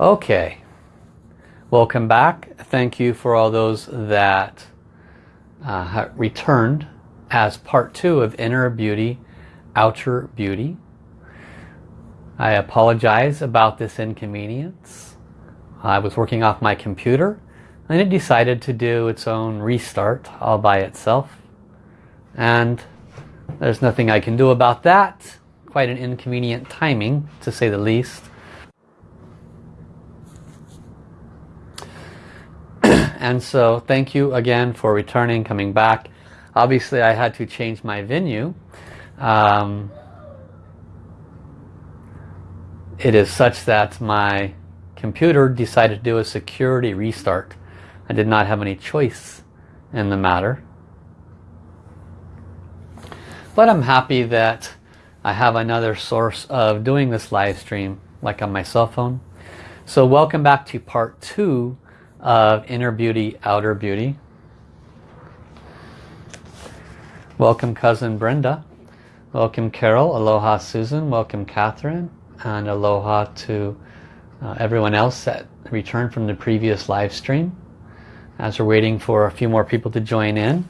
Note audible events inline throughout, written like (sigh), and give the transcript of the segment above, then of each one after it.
Okay, welcome back. Thank you for all those that uh, returned as part two of Inner Beauty, Outer Beauty. I apologize about this inconvenience. I was working off my computer and it decided to do its own restart all by itself. And there's nothing I can do about that. Quite an inconvenient timing, to say the least. And so thank you again for returning, coming back. Obviously I had to change my venue. Um, it is such that my computer decided to do a security restart. I did not have any choice in the matter. But I'm happy that I have another source of doing this live stream like on my cell phone. So welcome back to part two of Inner Beauty, Outer Beauty. Welcome cousin Brenda. Welcome Carol. Aloha Susan. Welcome Catherine. And aloha to uh, everyone else that returned from the previous live stream. As we're waiting for a few more people to join in.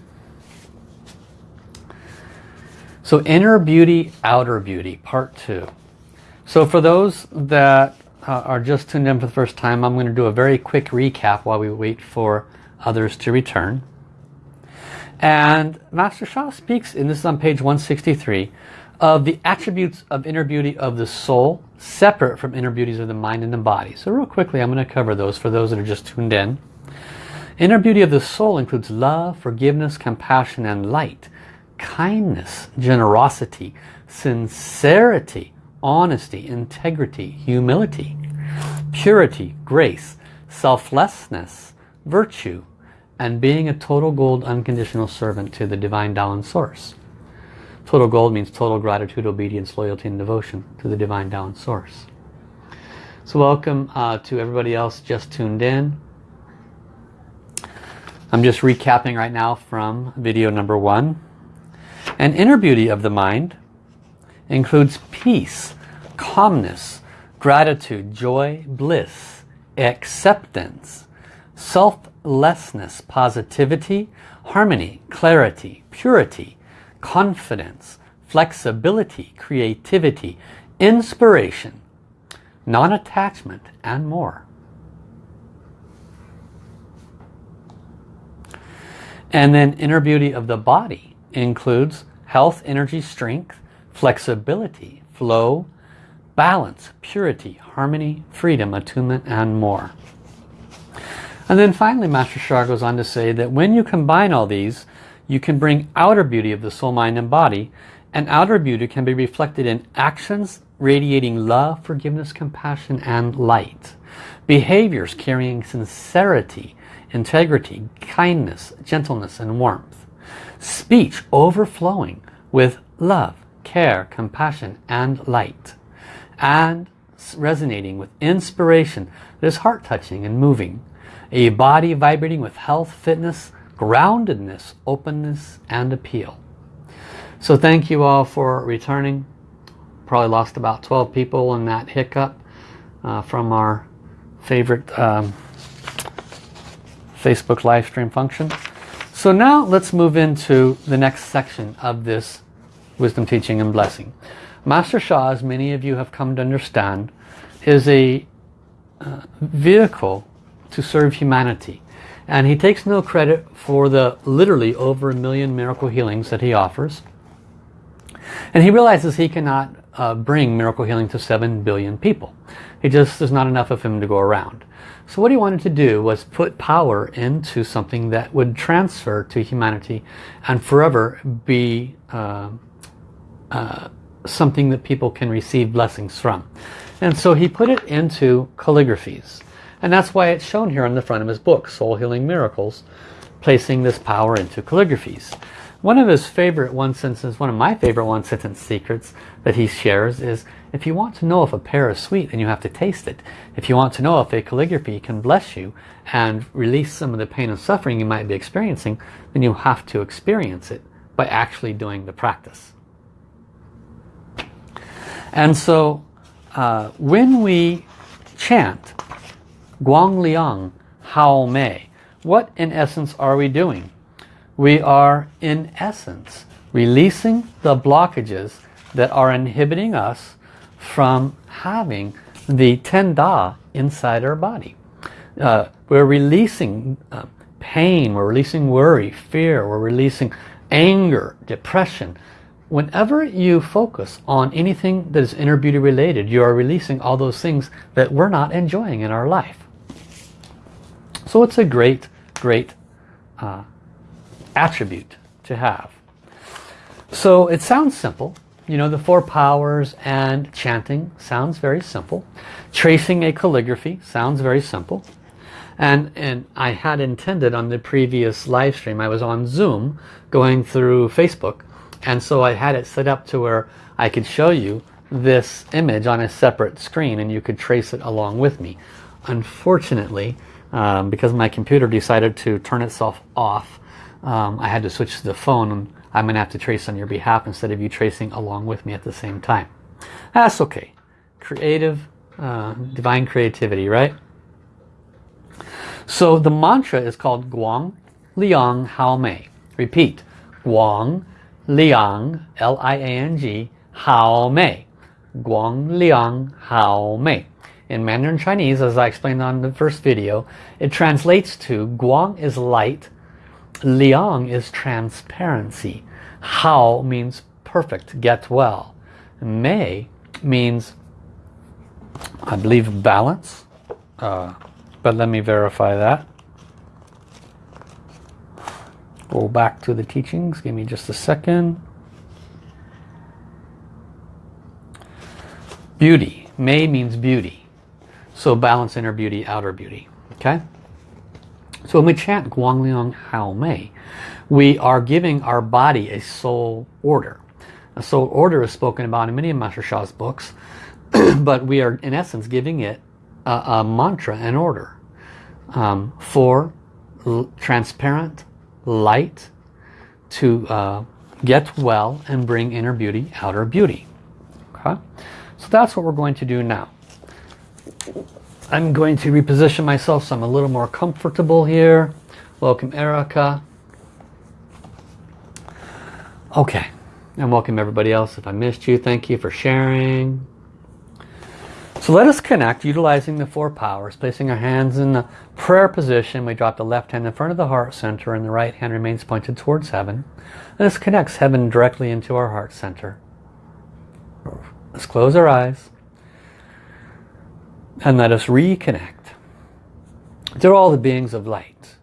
So inner beauty, outer beauty, part two. So for those that uh, are just tuned in for the first time, I'm going to do a very quick recap while we wait for others to return. And Master Sha speaks, and this is on page 163, of the attributes of inner beauty of the soul, separate from inner beauties of the mind and the body. So real quickly, I'm going to cover those for those that are just tuned in. Inner beauty of the soul includes love, forgiveness, compassion, and light kindness, generosity, sincerity, honesty, integrity, humility, purity, grace, selflessness, virtue, and being a total gold unconditional servant to the divine Tao Source. Total gold means total gratitude, obedience, loyalty, and devotion to the divine Tao Source. So welcome uh, to everybody else just tuned in. I'm just recapping right now from video number one. An inner beauty of the mind includes peace, calmness, gratitude, joy, bliss, acceptance, selflessness, positivity, harmony, clarity, purity, confidence, flexibility, creativity, inspiration, non-attachment, and more. And then inner beauty of the body includes health, energy, strength, flexibility, flow, balance, purity, harmony, freedom, attunement, and more. And then finally, Master Sha goes on to say that when you combine all these, you can bring outer beauty of the soul, mind, and body, and outer beauty can be reflected in actions radiating love, forgiveness, compassion, and light. Behaviors carrying sincerity, integrity, kindness, gentleness, and warmth speech overflowing with love, care, compassion and light and resonating with inspiration that is heart-touching and moving a body vibrating with health, fitness, groundedness, openness and appeal. So thank you all for returning. Probably lost about 12 people in that hiccup uh, from our favorite um, Facebook live stream function. So now let's move into the next section of this wisdom teaching and blessing. Master Sha, as many of you have come to understand, is a uh, vehicle to serve humanity. And he takes no credit for the literally over a million miracle healings that he offers. And he realizes he cannot uh, bring miracle healing to 7 billion people. He just there's not enough of him to go around. So what he wanted to do was put power into something that would transfer to humanity and forever be uh, uh, something that people can receive blessings from. And so he put it into calligraphies. And that's why it's shown here on the front of his book, Soul Healing Miracles, placing this power into calligraphies. One of his favorite one sentence, one of my favorite one sentence secrets that he shares is if you want to know if a pear is sweet then you have to taste it. If you want to know if a calligraphy can bless you and release some of the pain and suffering you might be experiencing then you have to experience it by actually doing the practice. And so uh, when we chant Guang Liang Hao Mei. What in essence are we doing? We are in essence releasing the blockages that are inhibiting us from having the ten da inside our body. Uh, we're releasing uh, pain, we're releasing worry, fear, we're releasing anger, depression. Whenever you focus on anything that is inner beauty related, you are releasing all those things that we're not enjoying in our life. So it's a great, great uh, attribute to have. So it sounds simple. You know, the four powers and chanting sounds very simple. Tracing a calligraphy sounds very simple. And, and I had intended on the previous live stream, I was on Zoom going through Facebook. And so I had it set up to where I could show you this image on a separate screen and you could trace it along with me. Unfortunately, um, because my computer decided to turn itself off, um, I had to switch to the phone and I'm going to have to trace on your behalf instead of you tracing along with me at the same time. That's okay. Creative, uh, divine creativity, right? So the mantra is called Guang Liang Hao Mei. Repeat. Guang Liang, L-I-A-N-G, Hao Mei. Guang Liang Hao Mei. In Mandarin Chinese, as I explained on the first video, it translates to Guang is light, Liang is transparency. Hao means perfect, get well. Mei means, I believe, balance. Uh, but let me verify that. Go back to the teachings. Give me just a second. Beauty. May means beauty. So balance inner beauty, outer beauty. Okay? So when we chant Guangliang Hao Mei, we are giving our body a soul order. A soul order is spoken about in many of Master Sha's books, (clears throat) but we are in essence giving it a, a mantra and order um, for transparent light to uh, get well and bring inner beauty, outer beauty. Okay? So that's what we're going to do now. I'm going to reposition myself so I'm a little more comfortable here. Welcome Erica. Okay, and welcome everybody else. If I missed you, thank you for sharing. So let us connect utilizing the four powers, placing our hands in the prayer position. We drop the left hand in front of the heart center and the right hand remains pointed towards heaven. And this connects heaven directly into our heart center. Let's close our eyes and let us reconnect to all the beings of light.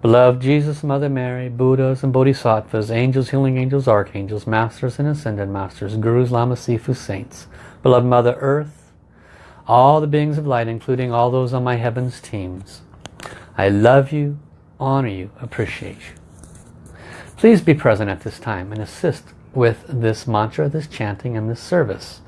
Beloved Jesus, Mother Mary, Buddhas and Bodhisattvas, angels, healing angels, archangels, masters and ascended masters, gurus, lamas, sifus, saints, beloved Mother Earth, all the beings of light, including all those on my heavens teams. I love you, honor you, appreciate you. Please be present at this time and assist with this mantra, this chanting, and this service.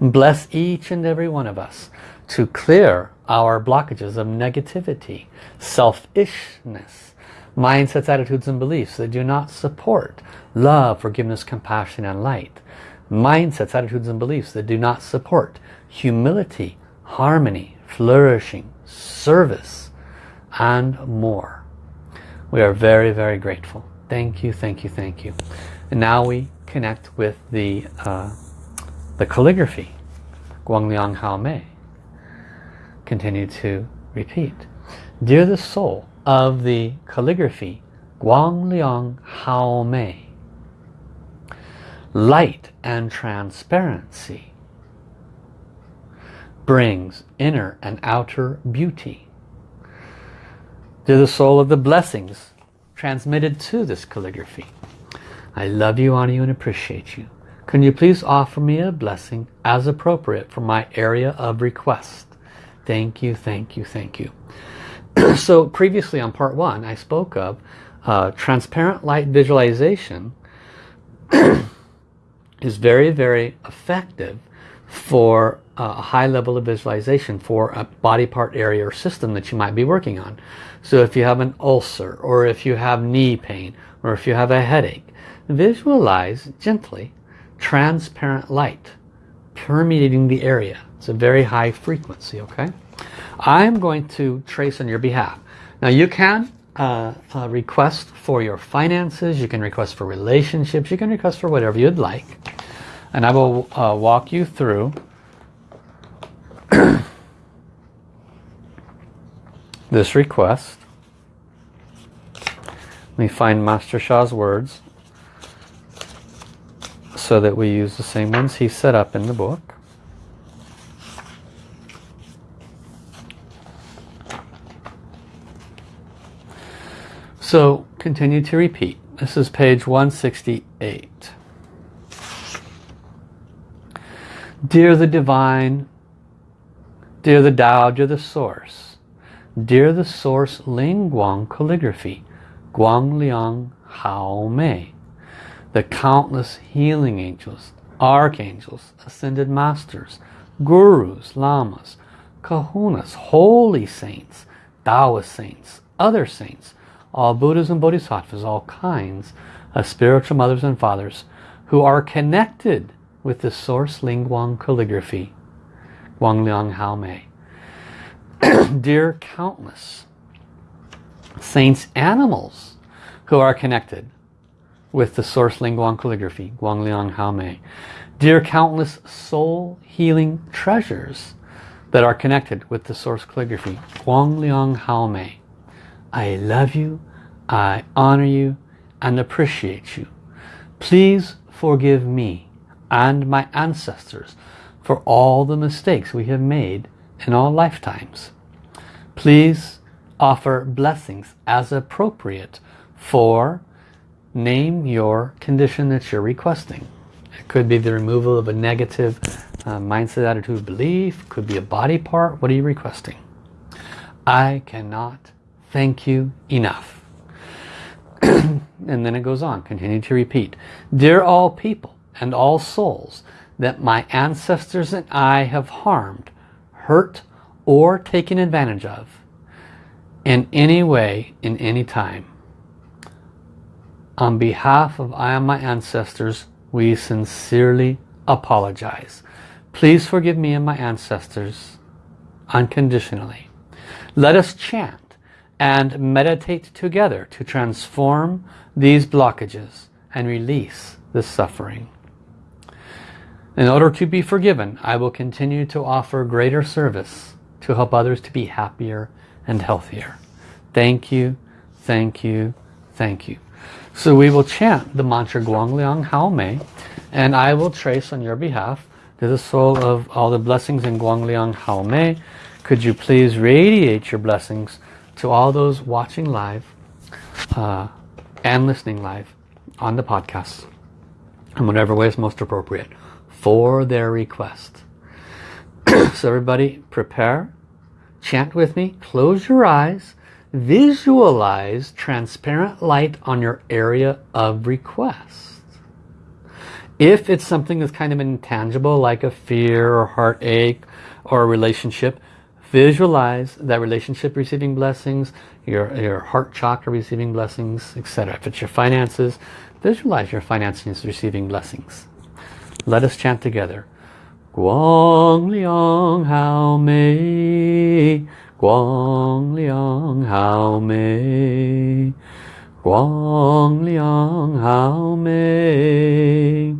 Bless each and every one of us to clear our blockages of negativity, selfishness, mindsets, attitudes, and beliefs that do not support love, forgiveness, compassion, and light. Mindsets, attitudes, and beliefs that do not support humility, harmony, flourishing, service, and more. We are very, very grateful. Thank you, thank you, thank you. And now we connect with the, uh, the calligraphy, Guangliang Hao continue to repeat. Dear the soul of the calligraphy, Guang Liang Hao light and transparency brings inner and outer beauty. to the soul of the blessings transmitted to this calligraphy, I love you, honor you, and appreciate you. Can you please offer me a blessing as appropriate for my area of request? Thank you, thank you, thank you. (clears throat) so previously on part one, I spoke of uh, transparent light visualization (clears throat) is very, very effective for a high level of visualization for a body part area or system that you might be working on. So if you have an ulcer or if you have knee pain or if you have a headache, visualize gently transparent light permeating the area It's a very high frequency, okay? I'm going to trace on your behalf. Now you can uh, uh, request for your finances, you can request for relationships, you can request for whatever you'd like. And I will uh, walk you through (clears throat) this request. Let me find Master Sha's words so that we use the same ones he set up in the book. So continue to repeat. This is page 168. Dear the Divine, dear the Tao, dear the Source, dear the Source Ling Guang Calligraphy, Guang Liang Hao Mei, the countless healing angels, archangels, ascended masters, gurus, lamas, kahunas, holy saints, Taoist saints, other saints, all Buddhas and Bodhisattvas, all kinds of spiritual mothers and fathers who are connected with the source Ling Guang calligraphy, Guang Liang Hao Mei. (clears throat) Dear countless saints animals who are connected with the source Ling Guang calligraphy, Guang Liang Hao Mei. Dear countless soul healing treasures that are connected with the source calligraphy, Guang Liang Hao Mei. I love you, I honor you and appreciate you. Please forgive me and my ancestors for all the mistakes we have made in all lifetimes. Please offer blessings as appropriate for name your condition that you're requesting. It could be the removal of a negative uh, mindset, attitude, belief. Could be a body part. What are you requesting? I cannot thank you enough. (clears throat) and then it goes on. Continue to repeat. Dear all people and all souls that my ancestors and I have harmed, hurt, or taken advantage of in any way, in any time. On behalf of I and my ancestors, we sincerely apologize. Please forgive me and my ancestors unconditionally. Let us chant and meditate together to transform these blockages and release the suffering. In order to be forgiven, I will continue to offer greater service to help others to be happier and healthier. Thank you, thank you, thank you. So we will chant the mantra Guang Liang Hao Mei and I will trace on your behalf to the soul of all the blessings in Guang Liang Hao Mei. Could you please radiate your blessings to all those watching live uh, and listening live on the podcast in whatever way is most appropriate for their request. (clears throat) so everybody prepare, chant with me, close your eyes, visualize transparent light on your area of request. If it's something that's kind of intangible like a fear or heartache or a relationship, visualize that relationship receiving blessings, your, your heart chakra receiving blessings, etc. If it's your finances, visualize your finances receiving blessings. Let us chant together. Guang Liang Hao Mei. Guang Liang Hao Mei. Guang Liang Hao Mei.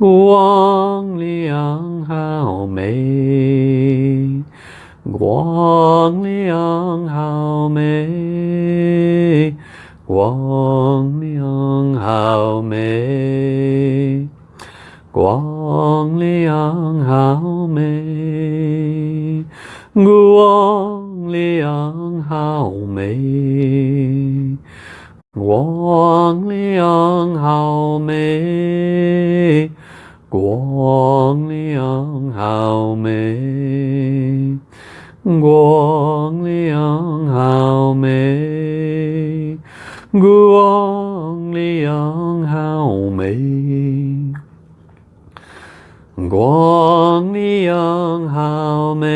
Guang Liang Hao Mei. Guang Liang Hao Mei. Guang Liang Hao Mei 光亮好美，光亮好美，光亮好美，光亮好美，光亮好美，光亮好美。光良 (coughs) 好美，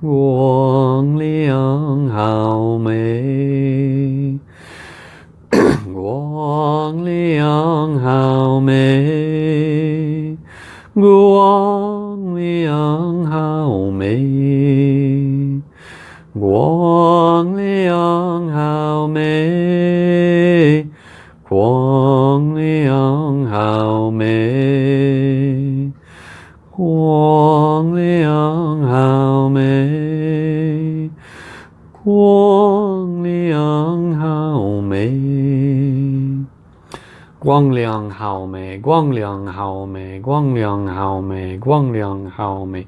光良好美，光良好美，我。Guang Liang Hao Mei Guang Liang Hao Mei Guang Liang Hao Mei Guang Liang Hao Mei Guang Liang Hao Mei Guang Liang Hao Mei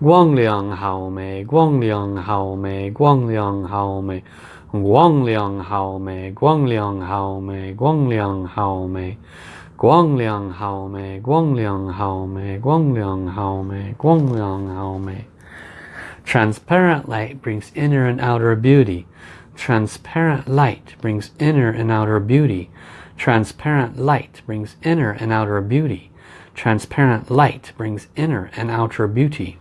Guang Liang Hao Mei Guang Liang Hao Mei Guang Liang Hao Mei Guang Liang Hao Mei Guang Liang Hao Mei Guang Liang Hao Mei Guang Liang Hao Mei Guang Liang Hao Mei Guang Liang Hao Mei Guang Liang Hao Mei Transparent light brings inner and outer beauty. Transparent light brings inner and outer beauty. Transparent light brings inner and outer beauty. Transparent light brings inner and outer beauty.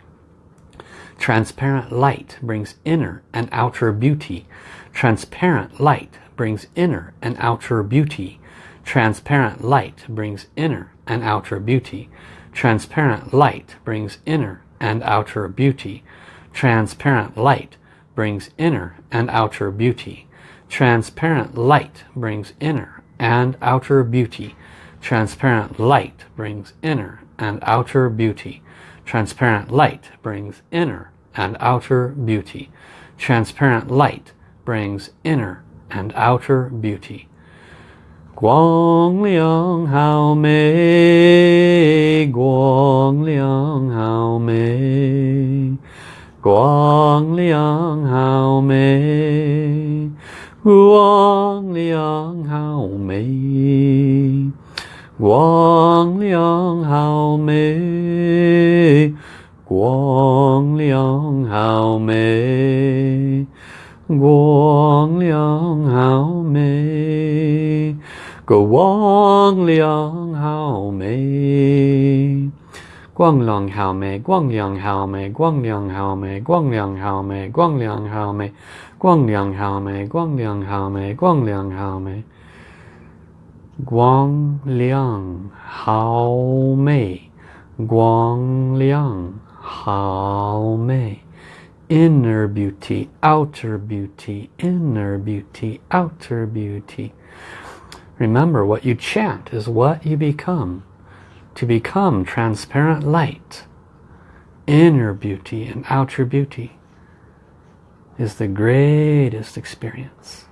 Transparent light brings inner and outer beauty. Transparent light brings inner and outer beauty. Transparent light brings inner and outer beauty. Transparent light brings inner and outer beauty. Transparent light brings inner and outer beauty. Transparent light brings inner and outer beauty. Transparent light brings inner and outer beauty. Transparent light brings inner and outer beauty. Transparent light brings inner and outer beauty. 光亮好美光亮好美光亮好美光亮好美光亮好美。光亮好美光亮好美 Guang Liang Hao Mei. Guang Liang Hao Mei, Guang Liang Hao Mei, Guang Liang Hao Mei, Guang Liang Hao Mei, Guang Liang Hao Mei, Guang Liang Hao Mei, Guang Liang Hao Mei, Guang Liang Hao Mei. Guang Liang Hao Mei, Guang Liang Hao Mei inner beauty, outer beauty, inner beauty, outer beauty. Remember, what you chant is what you become. To become transparent light, inner beauty and outer beauty is the greatest experience.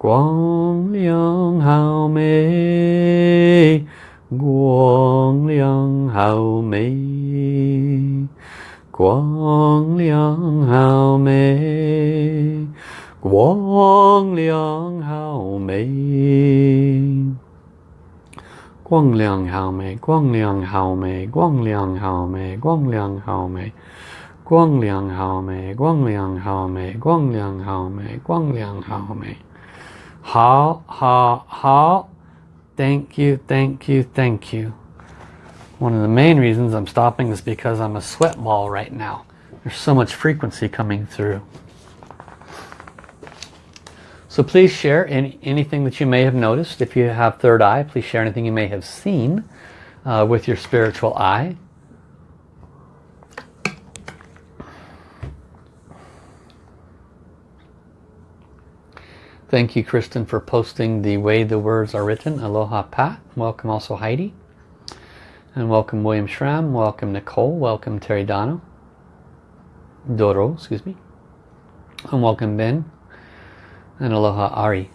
Guang Liang Hao Mei Guang Liang Hao Mei Guang Liang Hao Mei Guang Liang Hao Mei Guang Liang Hao Mei Guang Liang Hao Mei Guang Liang Hao Mei Guang Liang Hao Mei Guang Liang Hao Mei Guang Liang Hao Mei Guang Liang Hao Mei Guang Liang Hao Mei Hao Hao Hao Thank you, thank you, thank you. One of the main reasons I'm stopping is because I'm a sweat ball right now. There's so much frequency coming through. So please share any, anything that you may have noticed. If you have third eye, please share anything you may have seen uh, with your spiritual eye. Thank you, Kristen, for posting the way the words are written. Aloha, Pat. Welcome also, Heidi. And welcome, William Schramm. Welcome, Nicole. Welcome, Terry Dono. Doro, excuse me. And welcome, Ben. And aloha, Ari.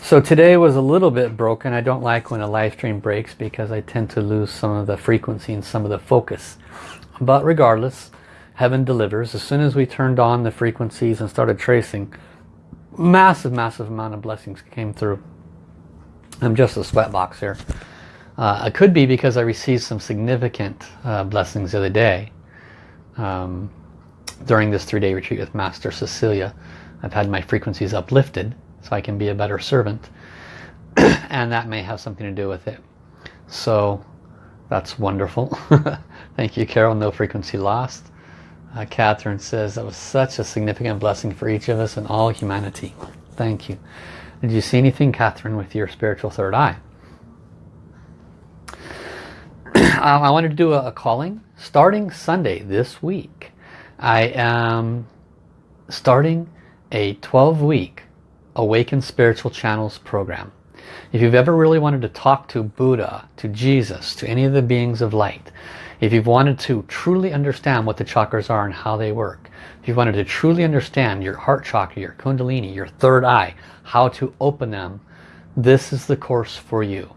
so today was a little bit broken. I don't like when a live stream breaks because I tend to lose some of the frequency and some of the focus. But regardless, heaven delivers. As soon as we turned on the frequencies and started tracing, massive, massive amount of blessings came through. I'm just a sweatbox here. Uh, it could be because I received some significant uh, blessings the other day um, during this three-day retreat with Master Cecilia. I've had my frequencies uplifted so I can be a better servant (clears throat) and that may have something to do with it. So that's wonderful. (laughs) Thank you, Carol. No frequency lost. Uh, Catherine says that was such a significant blessing for each of us and all humanity. Thank you. Did you see anything, Catherine, with your spiritual third eye? (clears throat) um, I wanted to do a, a calling starting Sunday this week. I am starting a 12 week Awaken Spiritual Channels program. If you've ever really wanted to talk to Buddha, to Jesus, to any of the beings of light, if you've wanted to truly understand what the chakras are and how they work, if you've wanted to truly understand your heart chakra, your kundalini, your third eye, how to open them, this is the course for you.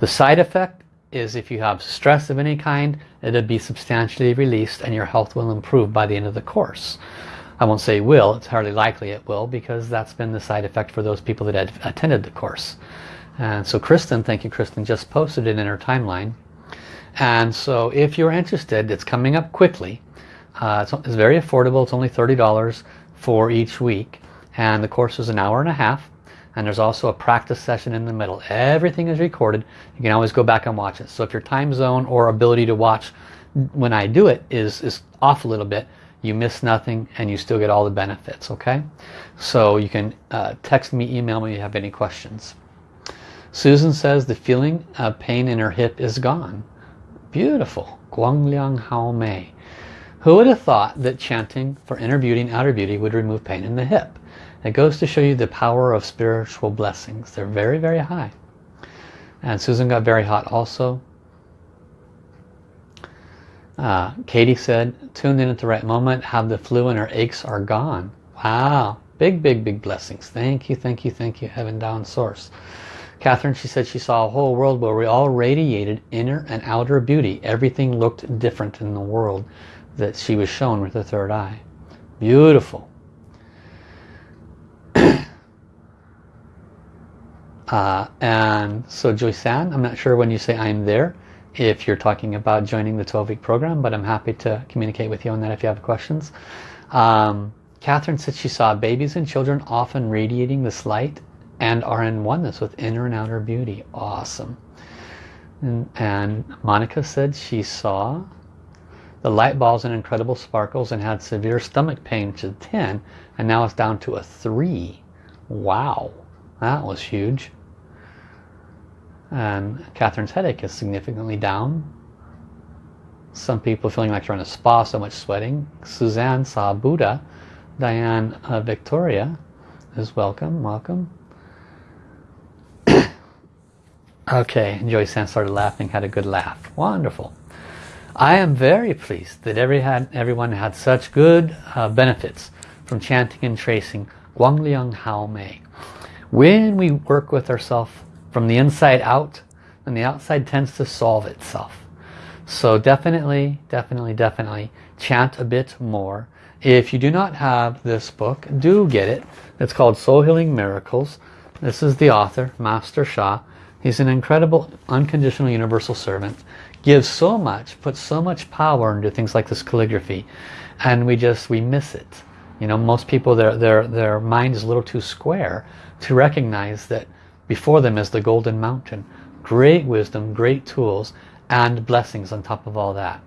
The side effect is if you have stress of any kind, it'll be substantially released and your health will improve by the end of the course. I won't say will, it's hardly likely it will because that's been the side effect for those people that had attended the course. And so Kristen, thank you Kristen, just posted it in her timeline. And so if you're interested, it's coming up quickly. Uh, it's, it's very affordable, it's only $30 for each week. And the course is an hour and a half and there's also a practice session in the middle. Everything is recorded. You can always go back and watch it. So if your time zone or ability to watch when I do it is, is off a little bit, you miss nothing and you still get all the benefits, okay? So you can uh, text me, email me if you have any questions. Susan says the feeling of pain in her hip is gone. Beautiful. Guangliang Hao Mei. Who would have thought that chanting for inner beauty and outer beauty would remove pain in the hip? It goes to show you the power of spiritual blessings. They're very, very high. And Susan got very hot also. Uh, Katie said, tuned in at the right moment, have the flu and her aches are gone. Wow. Big, big, big blessings. Thank you, thank you, thank you, Heaven Tao Source. Catherine, she said she saw a whole world where we all radiated inner and outer beauty. Everything looked different in the world that she was shown with the third eye. Beautiful. Uh, and so Joyce-Ann, I'm not sure when you say I'm there, if you're talking about joining the 12-week program, but I'm happy to communicate with you on that if you have questions. Um, Catherine said she saw babies and children often radiating this light and are in oneness with inner and outer beauty. Awesome. And, and Monica said she saw the light balls and incredible sparkles and had severe stomach pain to 10 and now it's down to a 3. Wow, that was huge. And Catherine's headache is significantly down. Some people feeling like they're in a spa, so much sweating. Suzanne saw Buddha. Diane uh, Victoria is welcome, welcome. (coughs) okay, Joyce Ann started laughing, had a good laugh. Wonderful. I am very pleased that every had, everyone had such good uh, benefits from chanting and tracing Guangliang Hao Mei. When we work with ourselves from the inside out and the outside tends to solve itself. So definitely, definitely, definitely chant a bit more. If you do not have this book, do get it. It's called Soul Healing Miracles. This is the author, Master Sha. He's an incredible unconditional universal servant. Gives so much, puts so much power into things like this calligraphy. And we just, we miss it. You know, most people, their, their, their mind is a little too square to recognize that before them is the golden mountain. Great wisdom, great tools, and blessings on top of all that.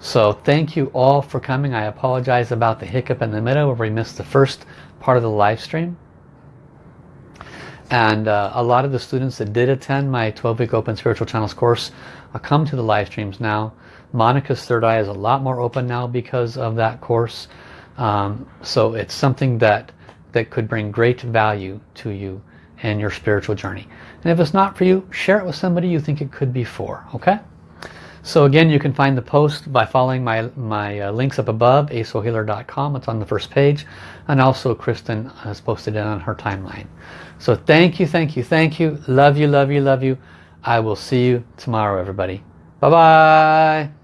So thank you all for coming. I apologize about the hiccup in the middle where we missed the first part of the live stream. And uh, a lot of the students that did attend my 12-week Open Spiritual Channels course uh, come to the live streams now. Monica's third eye is a lot more open now because of that course. Um, so it's something that, that could bring great value to you in your spiritual journey. And if it's not for you, share it with somebody you think it could be for, okay? So again, you can find the post by following my, my uh, links up above, asoulhealer.com. It's on the first page. And also Kristen has posted it on her timeline. So thank you, thank you, thank you. Love you, love you, love you. I will see you tomorrow, everybody. Bye-bye.